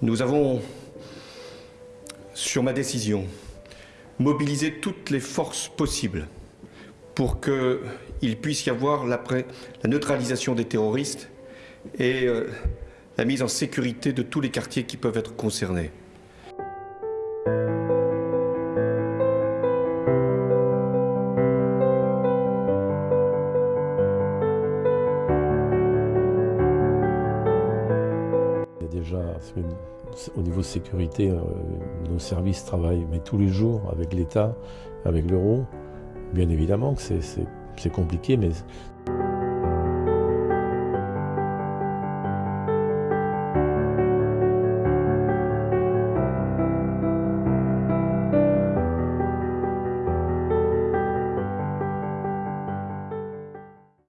Nous avons, sur ma décision, mobilisé toutes les forces possibles pour qu'il puisse y avoir la neutralisation des terroristes et euh, la mise en sécurité de tous les quartiers qui peuvent être concernés. déjà, au niveau sécurité, euh, nos services travaillent tous les jours avec l'État, avec l'euro. Bien évidemment que c'est compliqué, mais